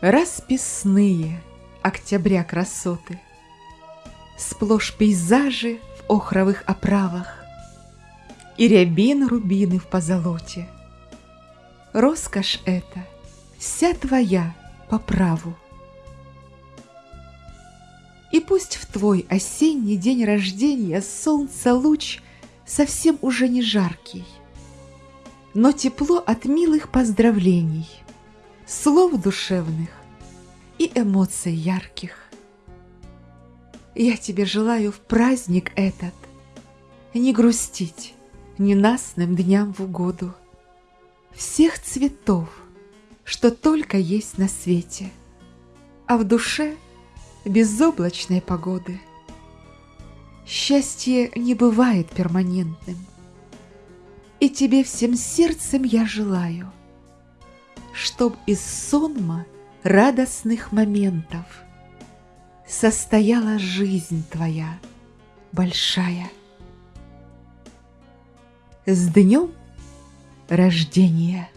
Расписные октября красоты, Сплошь пейзажи в охровых оправах И рябин рубины в позолоте. Роскошь эта вся твоя по праву. И пусть в твой осенний день рождения Солнца луч совсем уже не жаркий, Но тепло от милых поздравлений, Слов душевных и эмоций ярких. Я тебе желаю в праздник этот Не грустить ненастным дням в угоду Всех цветов, что только есть на свете, А в душе — безоблачной погоды. Счастье не бывает перманентным, И тебе всем сердцем я желаю, Чтоб из сонма радостных моментов Состояла жизнь твоя большая. С днем рождения!